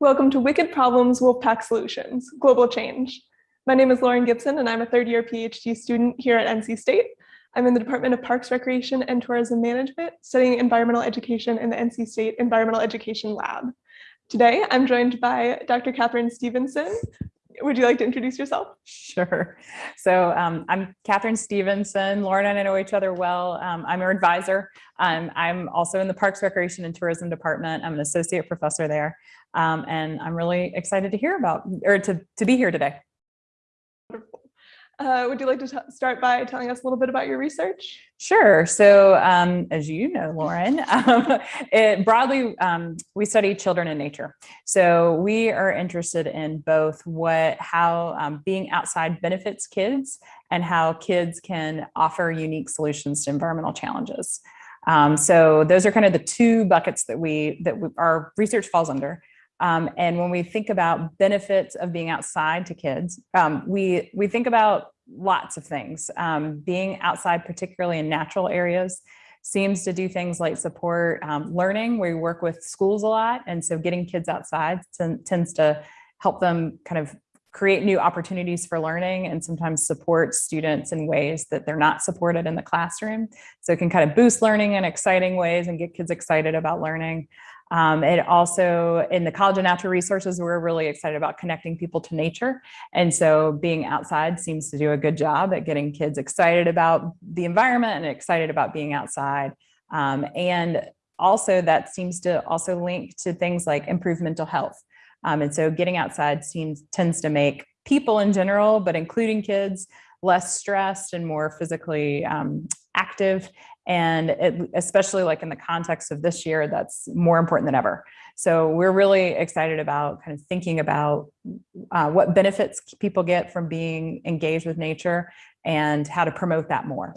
Welcome to Wicked Problems Wolfpack Solutions, Global Change. My name is Lauren Gibson and I'm a third year PhD student here at NC State. I'm in the Department of Parks, Recreation and Tourism Management, studying environmental education in the NC State Environmental Education Lab. Today, I'm joined by Dr. Kathryn Stevenson, would you like to introduce yourself? Sure. So um, I'm Kathryn Stevenson. Lauren and I know each other well. Um, I'm your advisor. Um, I'm also in the Parks, Recreation, and Tourism Department. I'm an associate professor there. Um, and I'm really excited to hear about, or to, to be here today. Wonderful. Uh, would you like to start by telling us a little bit about your research? Sure. So um, as you know, Lauren, um, it, broadly, um, we study children in nature. So we are interested in both what, how um, being outside benefits kids and how kids can offer unique solutions to environmental challenges. Um, so those are kind of the two buckets that we, that we, our research falls under. Um, and when we think about benefits of being outside to kids, um, we, we think about lots of things. Um, being outside, particularly in natural areas, seems to do things like support um, learning. We work with schools a lot. And so getting kids outside tends to help them kind of create new opportunities for learning and sometimes support students in ways that they're not supported in the classroom. So it can kind of boost learning in exciting ways and get kids excited about learning. Um, it also, in the College of Natural Resources, we're really excited about connecting people to nature. And so being outside seems to do a good job at getting kids excited about the environment and excited about being outside. Um, and also that seems to also link to things like improved mental health. Um, and so getting outside seems tends to make people in general, but including kids, less stressed and more physically um, active and it, especially like in the context of this year, that's more important than ever. So we're really excited about kind of thinking about uh, what benefits people get from being engaged with nature and how to promote that more.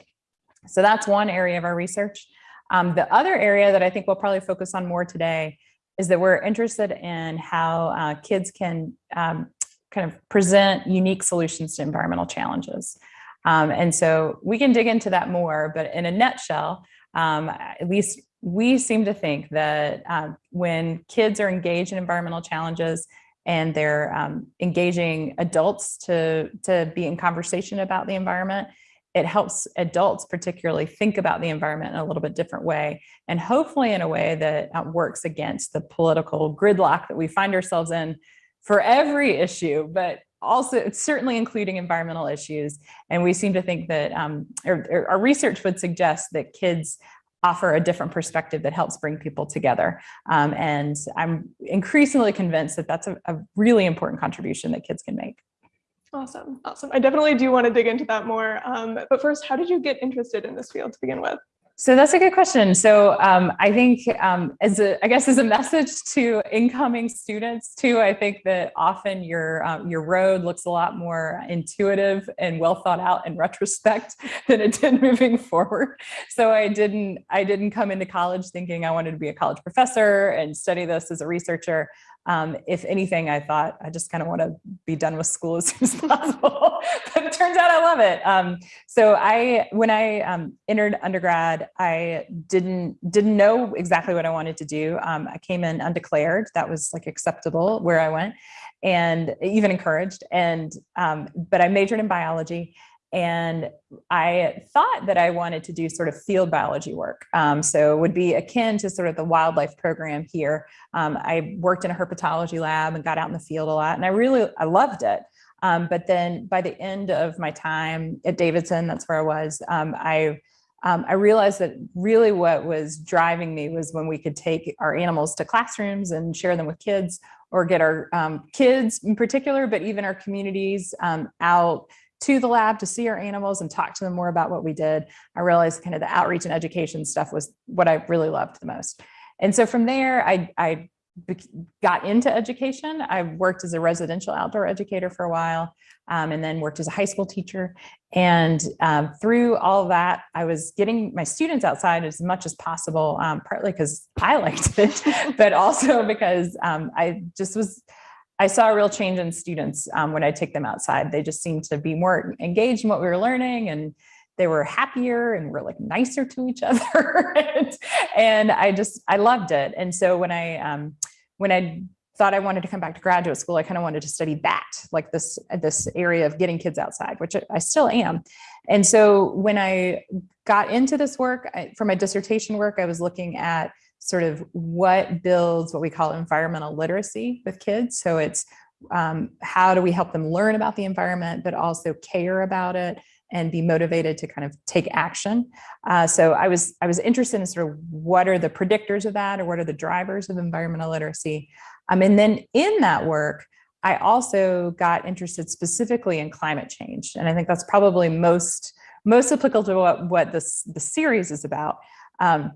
So that's one area of our research. Um, the other area that I think we'll probably focus on more today is that we're interested in how uh, kids can um, kind of present unique solutions to environmental challenges. Um, and so we can dig into that more, but in a nutshell, um, at least we seem to think that uh, when kids are engaged in environmental challenges and they're um, engaging adults to, to be in conversation about the environment, it helps adults particularly think about the environment in a little bit different way and hopefully in a way that uh, works against the political gridlock that we find ourselves in for every issue, but also certainly including environmental issues. And we seem to think that um, or, or our research would suggest that kids offer a different perspective that helps bring people together. Um, and I'm increasingly convinced that that's a, a really important contribution that kids can make. Awesome, awesome. I definitely do want to dig into that more. Um, but first, how did you get interested in this field to begin with? So that's a good question. So um, I think um, as a, I guess as a message to incoming students too, I think that often your um, your road looks a lot more intuitive and well thought out in retrospect than it did moving forward. So I didn't I didn't come into college thinking I wanted to be a college professor and study this as a researcher. Um, if anything, I thought I just kind of want to be done with school as soon as possible. but it turns out I love it. Um, so I, when I um, entered undergrad, I didn't didn't know exactly what I wanted to do. Um, I came in undeclared. That was like acceptable where I went, and even encouraged. And um, but I majored in biology and I thought that I wanted to do sort of field biology work. Um, so it would be akin to sort of the wildlife program here. Um, I worked in a herpetology lab and got out in the field a lot and I really, I loved it. Um, but then by the end of my time at Davidson, that's where I was, um, I, um, I realized that really what was driving me was when we could take our animals to classrooms and share them with kids or get our um, kids in particular, but even our communities out to the lab to see our animals and talk to them more about what we did, I realized kind of the outreach and education stuff was what I really loved the most. And so from there, I, I got into education. I worked as a residential outdoor educator for a while um, and then worked as a high school teacher. And um, through all that, I was getting my students outside as much as possible, um, partly because I liked it, but also because um, I just was I saw a real change in students um, when I take them outside. They just seemed to be more engaged in what we were learning and they were happier and were like nicer to each other. and, I just, I loved it. And so when I, um, when I thought I wanted to come back to graduate school, I kind of wanted to study that, like this, this area of getting kids outside, which I still am. And so when I got into this work, I, for my dissertation work, I was looking at sort of what builds what we call environmental literacy with kids. So it's um, how do we help them learn about the environment, but also care about it and be motivated to kind of take action. Uh, so I was I was interested in sort of what are the predictors of that or what are the drivers of environmental literacy. Um, and then in that work, I also got interested specifically in climate change. And I think that's probably most most applicable to what, what this the series is about. Um,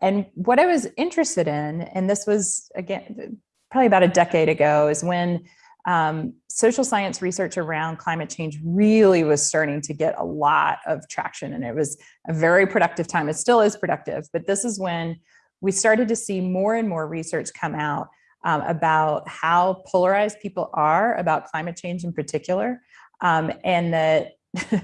and what I was interested in, and this was again, probably about a decade ago, is when um, social science research around climate change really was starting to get a lot of traction and it was a very productive time. It still is productive, but this is when we started to see more and more research come out um, about how polarized people are about climate change in particular. Um, and that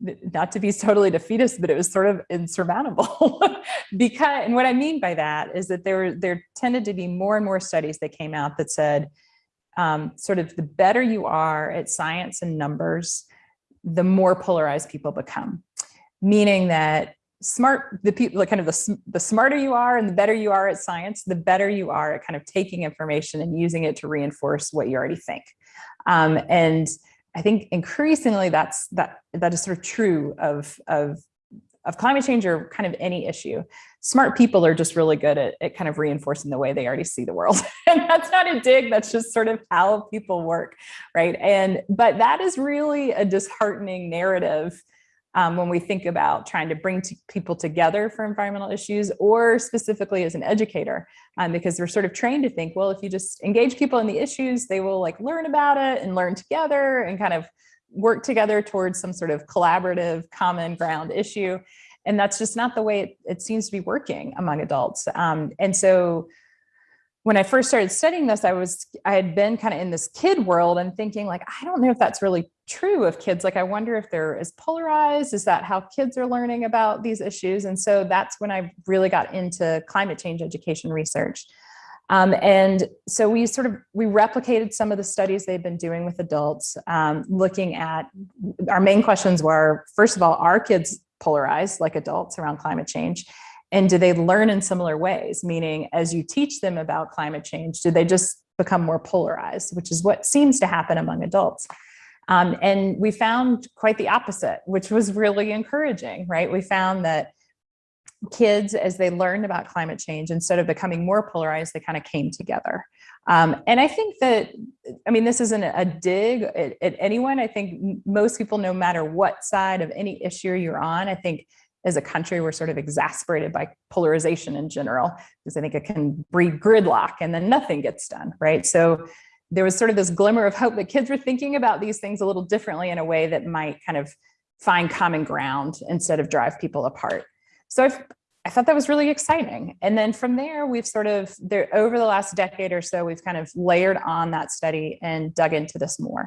not to be totally defeatist, but it was sort of insurmountable because, and what I mean by that is that there, there tended to be more and more studies that came out that said, um, sort of the better you are at science and numbers, the more polarized people become. Meaning that smart, the people, kind of the, the smarter you are and the better you are at science, the better you are at kind of taking information and using it to reinforce what you already think. Um, and I think increasingly that's that that is sort of true of of of climate change or kind of any issue. Smart people are just really good at, at kind of reinforcing the way they already see the world. and that's not a dig, that's just sort of how people work, right? And but that is really a disheartening narrative um, when we think about trying to bring people together for environmental issues or specifically as an educator, um, because we're sort of trained to think, well, if you just engage people in the issues, they will like learn about it and learn together and kind of work together towards some sort of collaborative common ground issue. And that's just not the way it, it seems to be working among adults. Um, and so when I first started studying this, I was, I had been kind of in this kid world and thinking like, I don't know if that's really true of kids. Like, I wonder if they're as polarized. Is that how kids are learning about these issues? And so that's when I really got into climate change education research. Um, and so we sort of, we replicated some of the studies they've been doing with adults, um, looking at, our main questions were, first of all, are kids polarized like adults around climate change? And do they learn in similar ways? Meaning, as you teach them about climate change, do they just become more polarized, which is what seems to happen among adults. Um, and we found quite the opposite, which was really encouraging, right? We found that kids, as they learned about climate change, instead of becoming more polarized, they kind of came together. Um, and I think that, I mean, this isn't a dig at, at anyone. I think most people, no matter what side of any issue you're on, I think as a country, we're sort of exasperated by polarization in general, because I think it can breed gridlock and then nothing gets done, right? So there was sort of this glimmer of hope that kids were thinking about these things a little differently in a way that might kind of find common ground instead of drive people apart. So I've, I thought that was really exciting. And then from there, we've sort of, there over the last decade or so, we've kind of layered on that study and dug into this more.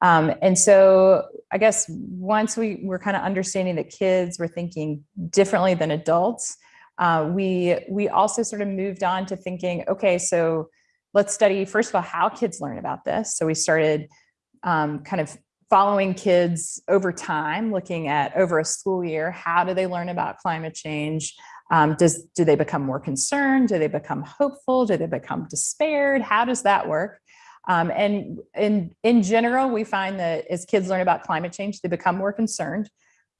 Um, and so I guess once we were kind of understanding that kids were thinking differently than adults, uh, we, we also sort of moved on to thinking, okay, so let's study, first of all, how kids learn about this. So we started um, kind of following kids over time, looking at over a school year, how do they learn about climate change? Um, does, do they become more concerned? Do they become hopeful? Do they become despaired? How does that work? Um, and in, in general, we find that as kids learn about climate change, they become more concerned,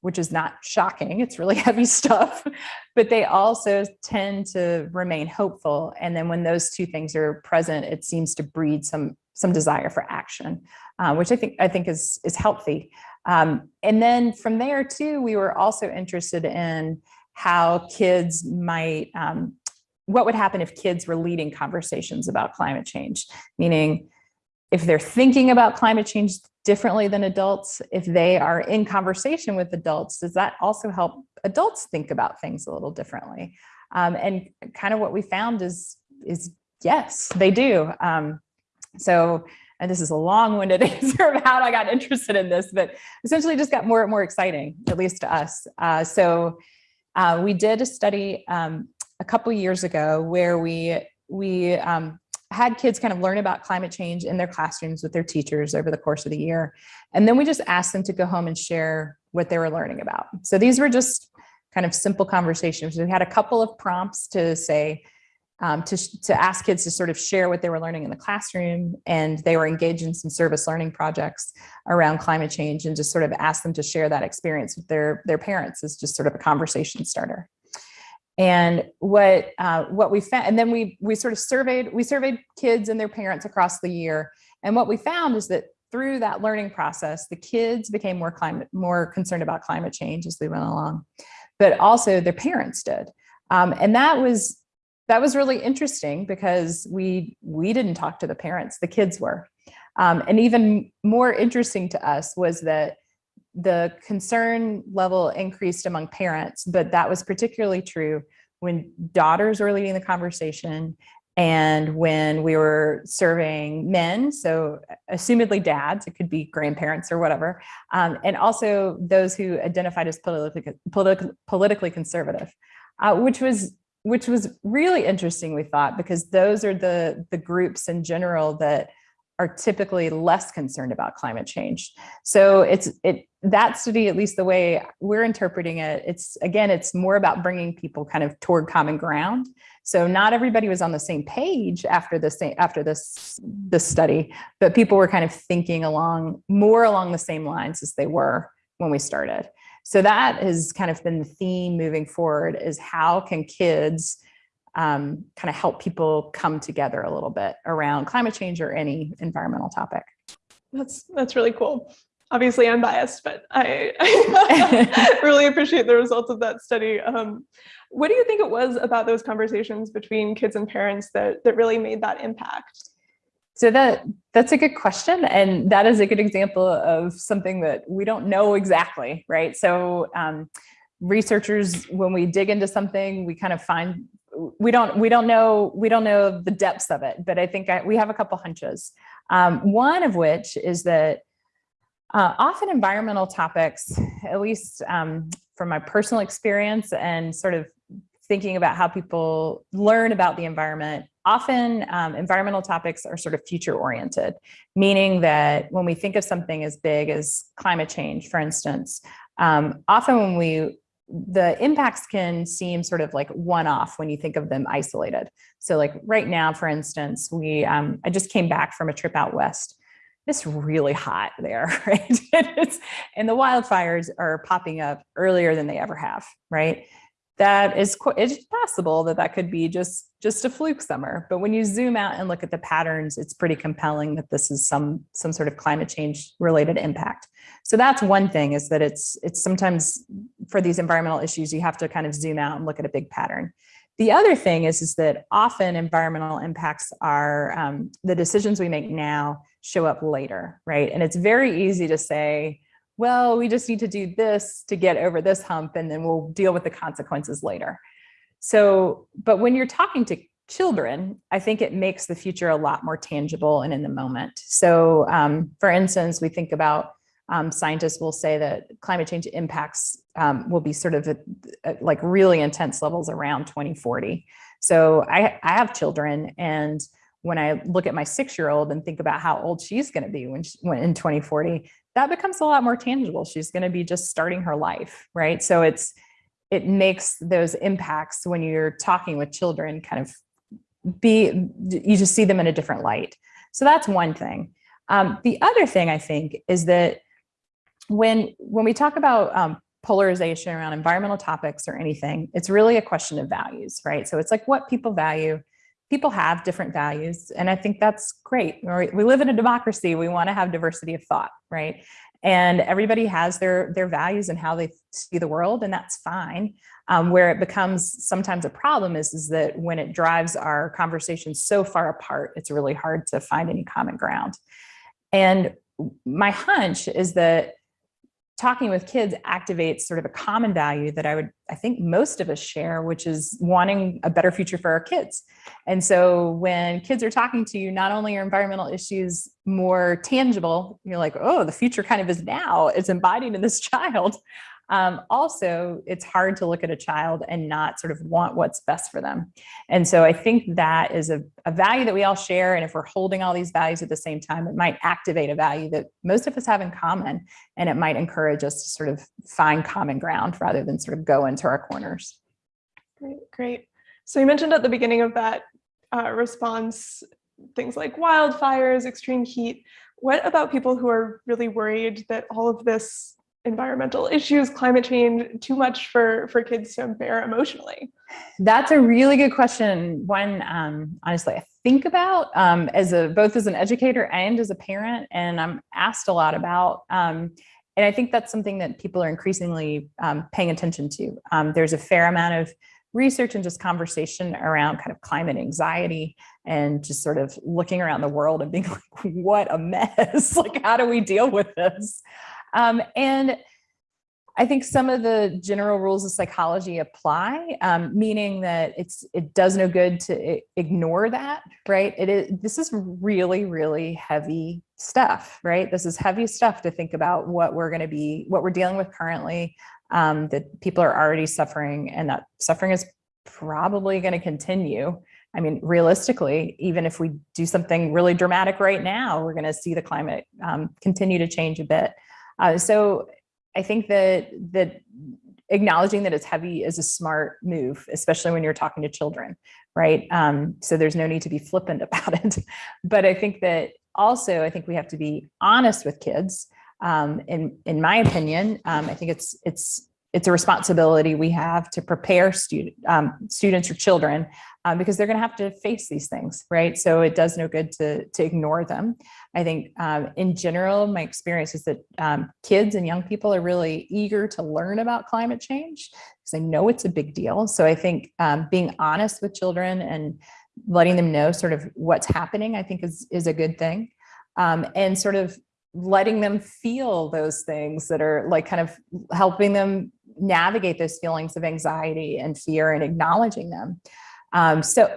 which is not shocking. It's really heavy stuff, but they also tend to remain hopeful. And then when those two things are present, it seems to breed some, some desire for action, uh, which I think, I think is, is healthy. Um, and then from there too, we were also interested in how kids might um, what would happen if kids were leading conversations about climate change? Meaning, if they're thinking about climate change differently than adults, if they are in conversation with adults, does that also help adults think about things a little differently? Um, and kind of what we found is, is yes, they do. Um, so, and this is a long-winded answer of how I got interested in this, but essentially just got more and more exciting, at least to us. Uh, so uh, we did a study um, a couple years ago where we we um, had kids kind of learn about climate change in their classrooms with their teachers over the course of the year. And then we just asked them to go home and share what they were learning about. So these were just kind of simple conversations. We had a couple of prompts to say, um, to, to ask kids to sort of share what they were learning in the classroom and they were engaged in some service learning projects around climate change and just sort of ask them to share that experience with their, their parents as just sort of a conversation starter. And what uh, what we found, and then we we sort of surveyed we surveyed kids and their parents across the year. And what we found is that through that learning process, the kids became more climate more concerned about climate change as they went along, but also their parents did. Um, and that was that was really interesting because we we didn't talk to the parents, the kids were. Um, and even more interesting to us was that the concern level increased among parents, but that was particularly true when daughters were leading the conversation and when we were surveying men, so assumedly dads, it could be grandparents or whatever, um, and also those who identified as politically, politi politically conservative, uh, which was which was really interesting, we thought, because those are the, the groups in general that are typically less concerned about climate change. So it's it that study, at least the way we're interpreting it, it's again, it's more about bringing people kind of toward common ground. So not everybody was on the same page after this after this this study, but people were kind of thinking along more along the same lines as they were when we started. So that has kind of been the theme moving forward is how can kids um, kind of help people come together a little bit around climate change or any environmental topic. That's that's really cool. Obviously, I'm biased, but I, I really appreciate the results of that study. Um, what do you think it was about those conversations between kids and parents that that really made that impact? So that that's a good question, and that is a good example of something that we don't know exactly, right? So um, researchers, when we dig into something, we kind of find we don't we don't know we don't know the depths of it, but I think I, we have a couple hunches. Um, one of which is that uh, often environmental topics, at least um, from my personal experience and sort of thinking about how people learn about the environment, often um, environmental topics are sort of future oriented, meaning that when we think of something as big as climate change, for instance, um, often when we the impacts can seem sort of like one-off when you think of them isolated. So like right now, for instance, we um, I just came back from a trip out west. It's really hot there, right? and the wildfires are popping up earlier than they ever have, right? That is it's possible that that could be just just a fluke summer. But when you zoom out and look at the patterns, it's pretty compelling that this is some some sort of climate change related impact. So that's one thing is that it's it's sometimes for these environmental issues, you have to kind of zoom out and look at a big pattern. The other thing is, is that often environmental impacts are um, the decisions we make now show up later, right? And it's very easy to say, well, we just need to do this to get over this hump and then we'll deal with the consequences later. So, but when you're talking to children, I think it makes the future a lot more tangible and in the moment. So um, for instance, we think about um, scientists will say that climate change impacts um, will be sort of at, at like really intense levels around 2040. So I, I have children and when I look at my six-year-old and think about how old she's going to be when, she, when in 2040, that becomes a lot more tangible. She's going to be just starting her life, right? So it's it makes those impacts when you're talking with children kind of be you just see them in a different light. So that's one thing. Um, the other thing I think is that when when we talk about um, polarization around environmental topics or anything, it's really a question of values, right? So it's like what people value. People have different values, and I think that's great. We live in a democracy. We want to have diversity of thought, right? And everybody has their their values and how they see the world, and that's fine. Um, where it becomes sometimes a problem is, is that when it drives our conversations so far apart, it's really hard to find any common ground. And my hunch is that talking with kids activates sort of a common value that I would, I think most of us share, which is wanting a better future for our kids. And so when kids are talking to you, not only are environmental issues more tangible, you're like, oh, the future kind of is now, it's embodied in this child. Um, also, it's hard to look at a child and not sort of want what's best for them. And so I think that is a, a value that we all share. And if we're holding all these values at the same time, it might activate a value that most of us have in common. And it might encourage us to sort of find common ground rather than sort of go into our corners. Great, great. So you mentioned at the beginning of that uh, response, things like wildfires, extreme heat. What about people who are really worried that all of this environmental issues, climate change, too much for, for kids to bear emotionally? That's a really good question. One, um, honestly, I think about um, as a both as an educator and as a parent, and I'm asked a lot about. Um, and I think that's something that people are increasingly um, paying attention to. Um, there's a fair amount of research and just conversation around kind of climate anxiety and just sort of looking around the world and being like, what a mess. like, how do we deal with this? Um, and I think some of the general rules of psychology apply, um, meaning that it's it does no good to ignore that, right? It is this is really really heavy stuff, right? This is heavy stuff to think about what we're going to be, what we're dealing with currently, um, that people are already suffering, and that suffering is probably going to continue. I mean, realistically, even if we do something really dramatic right now, we're going to see the climate um, continue to change a bit. Uh, so I think that that acknowledging that it's heavy is a smart move, especially when you're talking to children, right? Um, so there's no need to be flippant about it. But I think that also, I think we have to be honest with kids. Um, in in my opinion, um, I think it's it's it's a responsibility we have to prepare student um, students or children um, because they're going to have to face these things, right? So it does no good to to ignore them. I think um, in general, my experience is that um, kids and young people are really eager to learn about climate change because they know it's a big deal. So I think um, being honest with children and letting them know sort of what's happening, I think is is a good thing, um, and sort of letting them feel those things that are like kind of helping them navigate those feelings of anxiety and fear and acknowledging them. Um, so,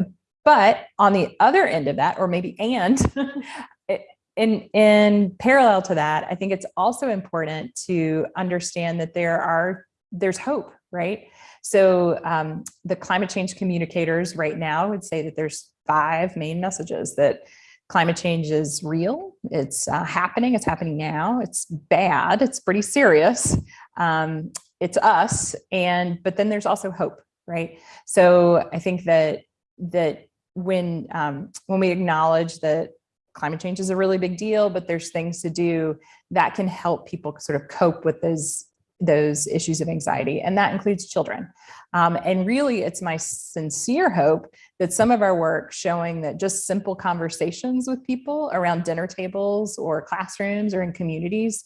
but on the other end of that, or maybe and in, in parallel to that, I think it's also important to understand that there are, there's hope, right? So um, the climate change communicators right now would say that there's five main messages that climate change is real, it's uh, happening, it's happening now, it's bad, it's pretty serious, um, it's us and but then there's also hope right? So i think that that when um, when we acknowledge that climate change is a really big deal but there's things to do that can help people sort of cope with those those issues of anxiety and that includes children. Um, and really it's my sincere hope that some of our work showing that just simple conversations with people around dinner tables or classrooms or in communities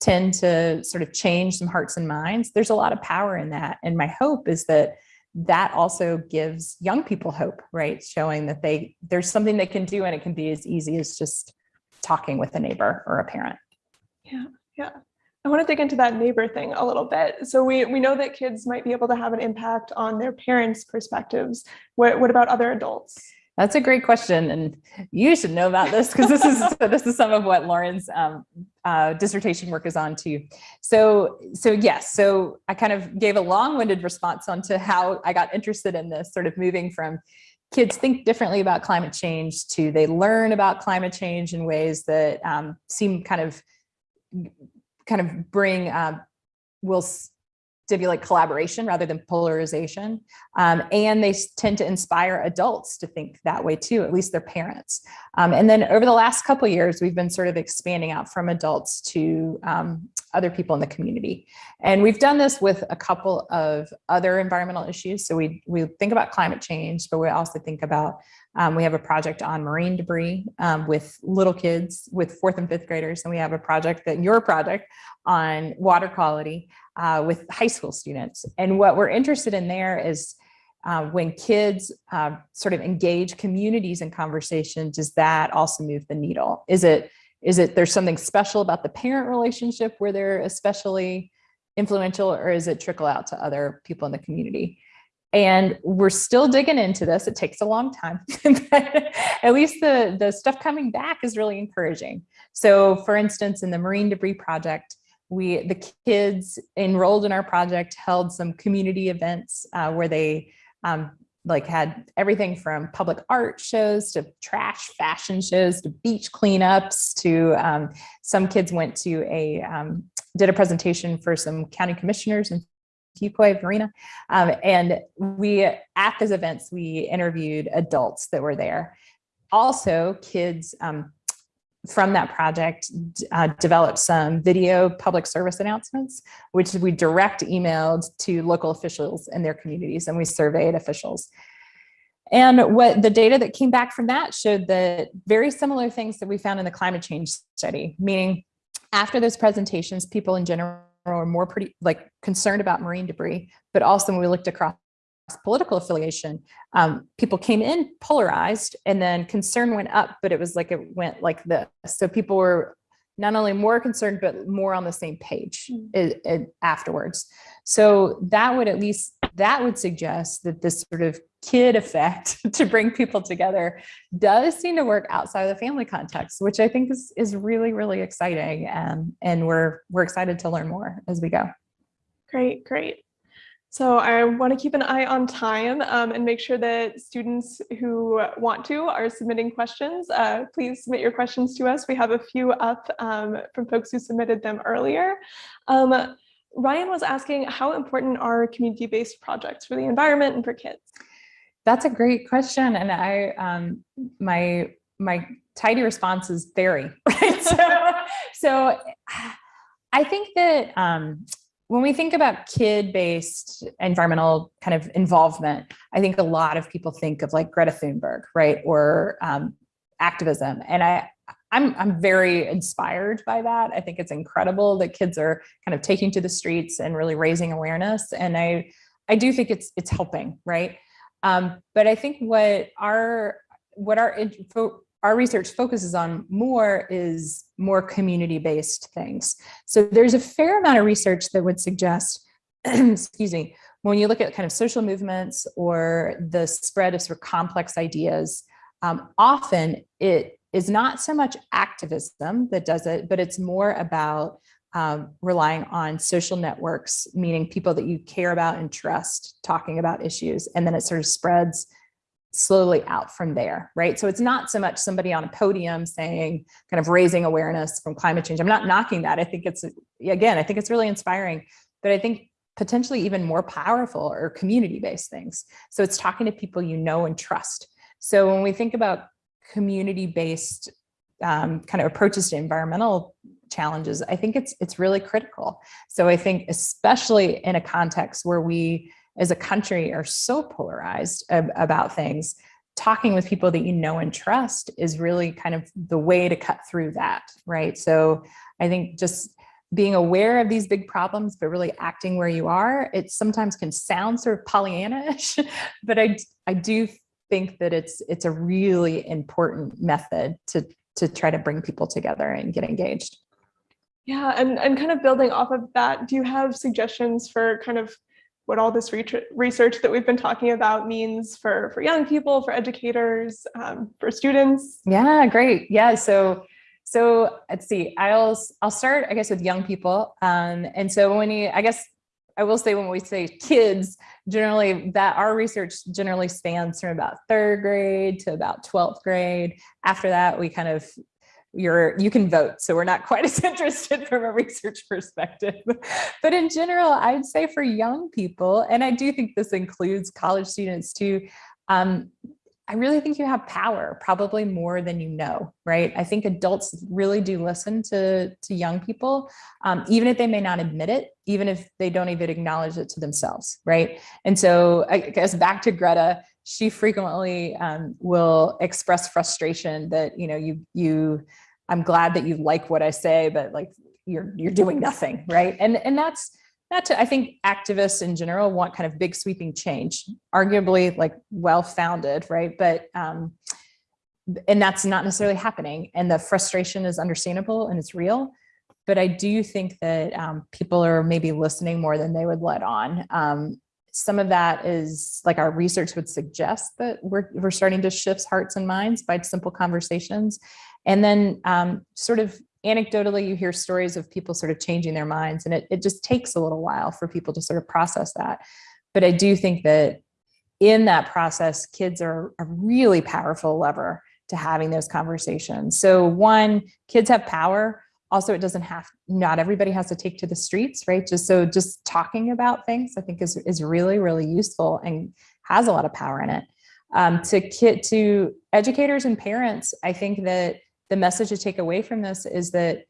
tend to sort of change some hearts and minds, there's a lot of power in that. And my hope is that that also gives young people hope, right? Showing that they there's something they can do and it can be as easy as just talking with a neighbor or a parent. Yeah, yeah. I want to dig into that neighbor thing a little bit. So we, we know that kids might be able to have an impact on their parents' perspectives. What, what about other adults? That's a great question, and you should know about this because this is this is some of what Lauren's um, uh, dissertation work is on too. So, so yes, so I kind of gave a long-winded response onto how I got interested in this, sort of moving from kids think differently about climate change to they learn about climate change in ways that um, seem kind of kind of bring um, will stimulate collaboration rather than polarization. Um, and they tend to inspire adults to think that way too, at least their parents. Um, and then over the last couple years, we've been sort of expanding out from adults to um, other people in the community. And we've done this with a couple of other environmental issues. So we, we think about climate change, but we also think about um, we have a project on marine debris um, with little kids, with fourth and fifth graders, and we have a project that your project on water quality uh, with high school students. And what we're interested in there is uh, when kids uh, sort of engage communities in conversation, does that also move the needle? Is it is it there's something special about the parent relationship where they're especially influential, or is it trickle out to other people in the community? and we're still digging into this. It takes a long time, but at least the, the stuff coming back is really encouraging. So for instance, in the marine debris project, we, the kids enrolled in our project held some community events uh, where they um, like had everything from public art shows to trash fashion shows to beach cleanups to um, some kids went to a um, did a presentation for some county commissioners in Fuquay-Varina. Um, and we at those events we interviewed adults that were there. Also kids um, from that project uh, developed some video public service announcements, which we direct emailed to local officials in their communities and we surveyed officials. And what the data that came back from that showed that very similar things that we found in the climate change study, meaning after those presentations, people in general are more pretty like concerned about marine debris, but also when we looked across political affiliation, um, people came in polarized and then concern went up, but it was like it went like this. So people were not only more concerned, but more on the same page it, it, afterwards. So that would at least, that would suggest that this sort of kid effect to bring people together does seem to work outside of the family context, which I think is, is really, really exciting. And, and we're, we're excited to learn more as we go. Great, great. So I want to keep an eye on time um, and make sure that students who want to are submitting questions. Uh, please submit your questions to us. We have a few up um, from folks who submitted them earlier. Um, Ryan was asking how important are community-based projects for the environment and for kids? That's a great question. And I, um, my, my tidy response is very, right? So, so I think that um, when we think about kid-based environmental kind of involvement, I think a lot of people think of like Greta Thunberg, right? Or um, activism. And I, I'm, I'm very inspired by that. I think it's incredible that kids are kind of taking to the streets and really raising awareness. And I, I do think it's, it's helping, right? Um, but I think what our, what our our research focuses on more is more community-based things. So there's a fair amount of research that would suggest, excuse me, when you look at kind of social movements or the spread of sort of complex ideas, um, often it is not so much activism that does it, but it's more about um, relying on social networks, meaning people that you care about and trust talking about issues. And then it sort of spreads slowly out from there, right? So it's not so much somebody on a podium saying, kind of raising awareness from climate change. I'm not knocking that. I think it's, again, I think it's really inspiring, but I think potentially even more powerful or community-based things. So it's talking to people you know and trust. So when we think about community-based um, kind of approaches to environmental challenges, I think it's it's really critical. So I think especially in a context where we as a country are so polarized ab about things, talking with people that you know and trust is really kind of the way to cut through that, right? So I think just being aware of these big problems, but really acting where you are, it sometimes can sound sort of Pollyanna-ish, but I, I do think that it's it's a really important method to to try to bring people together and get engaged. Yeah, and, and kind of building off of that, do you have suggestions for kind of what all this research that we've been talking about means for, for young people, for educators, um, for students? Yeah, great. Yeah, so so let's see, I'll, I'll start, I guess, with young people. Um, and so when you, I guess, I will say when we say kids, generally that our research generally spans from about third grade to about 12th grade. After that, we kind of you're you can vote so we're not quite as interested from a research perspective but in general i'd say for young people and i do think this includes college students too um, I really think you have power, probably more than you know, right? I think adults really do listen to, to young people, um, even if they may not admit it, even if they don't even acknowledge it to themselves, right? And so I guess back to Greta, she frequently um, will express frustration that, you know, you, you, I'm glad that you like what I say, but like you're, you're doing nothing, right? And, and that's, not to, I think activists in general want kind of big sweeping change, arguably like well-founded, right? But, um, and that's not necessarily happening. And the frustration is understandable and it's real. But I do think that um, people are maybe listening more than they would let on. Um, some of that is like our research would suggest that we're, we're starting to shift hearts and minds by simple conversations. And then um, sort of anecdotally, you hear stories of people sort of changing their minds and it, it just takes a little while for people to sort of process that. But I do think that in that process, kids are a really powerful lever to having those conversations. So one, kids have power. Also, it doesn't have, not everybody has to take to the streets, right? Just so just talking about things, I think is, is really, really useful and has a lot of power in it. Um, to kid, to educators and parents, I think that the message to take away from this is that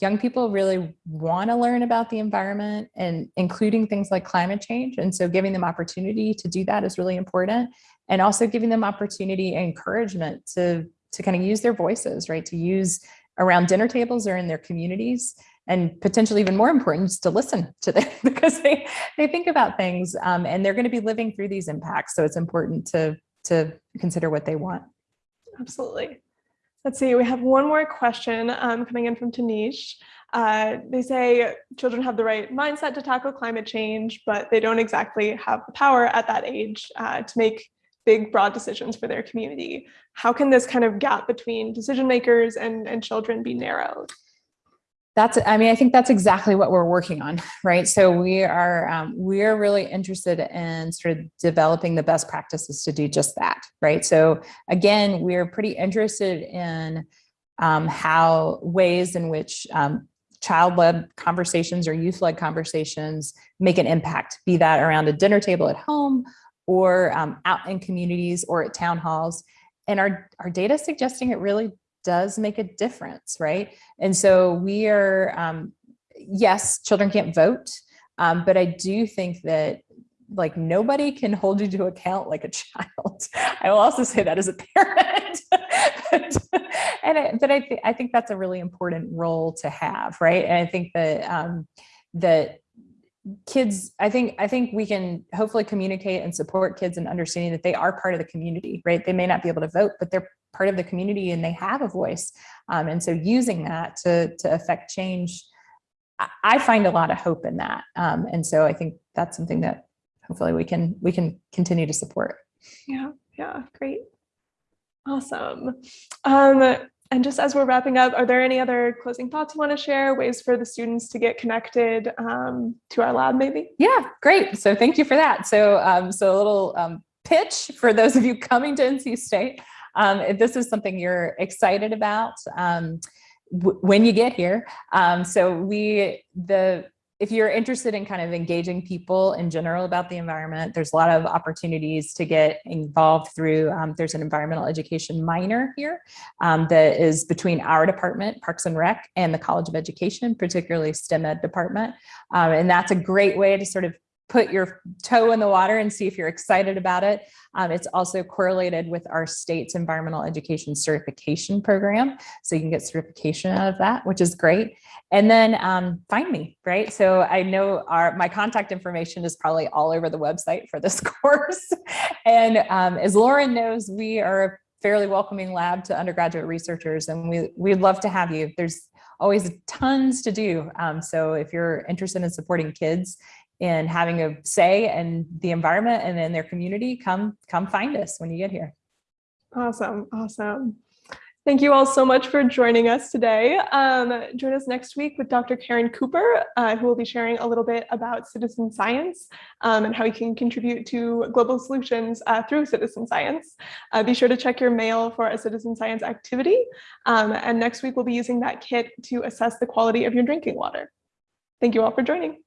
young people really want to learn about the environment and including things like climate change. And so giving them opportunity to do that is really important. And also giving them opportunity and encouragement to, to kind of use their voices, right? To use around dinner tables or in their communities and potentially even more important is to listen to them because they, they think about things um, and they're going to be living through these impacts. So it's important to, to consider what they want. Absolutely. Let's see, we have one more question um, coming in from Tanish. Uh, they say children have the right mindset to tackle climate change, but they don't exactly have the power at that age uh, to make big, broad decisions for their community. How can this kind of gap between decision makers and, and children be narrowed? That's, I mean, I think that's exactly what we're working on, right? So we are, um, we are really interested in sort of developing the best practices to do just that, right? So again, we're pretty interested in um, how ways in which um, child-led conversations or youth-led conversations make an impact, be that around a dinner table at home or um, out in communities or at town halls. And our, our data suggesting it really does make a difference, right? And so we are, um, yes, children can't vote, um, but I do think that like nobody can hold you to account like a child. I will also say that as a parent. and I, but I, th I think that's a really important role to have, right? And I think that um, that kids i think i think we can hopefully communicate and support kids in understanding that they are part of the community right? They may not be able to vote but they're part of the community and they have a voice. Um, and so using that to to affect change i find a lot of hope in that. Um, and so i think that's something that hopefully we can we can continue to support. Yeah yeah great. Awesome. Um and just as we're wrapping up, are there any other closing thoughts you want to share, ways for the students to get connected um, to our lab maybe? Yeah, great. So thank you for that. So, um, so a little um, pitch for those of you coming to NC State. Um, if this is something you're excited about, um, when you get here. Um, so we, the if you're interested in kind of engaging people in general about the environment, there's a lot of opportunities to get involved through, um, there's an environmental education minor here um, that is between our department, Parks and Rec, and the College of Education, particularly STEM Ed department. Um, and that's a great way to sort of put your toe in the water and see if you're excited about it. Um, it's also correlated with our state's environmental education certification program. So you can get certification out of that, which is great. And then um, find me, right? So I know our my contact information is probably all over the website for this course. and um, as Lauren knows, we are a fairly welcoming lab to undergraduate researchers and we, we'd love to have you. There's always tons to do. Um, so if you're interested in supporting kids and having a say in the environment and in their community, come, come find us when you get here. Awesome, awesome. Thank you all so much for joining us today. Um, join us next week with Dr. Caren Cooper, uh, who will be sharing a little bit about citizen science um, and how you can contribute to global solutions uh, through citizen science. Uh, be sure to check your mail for a citizen science activity. Um, and next week, we'll be using that kit to assess the quality of your drinking water. Thank you all for joining.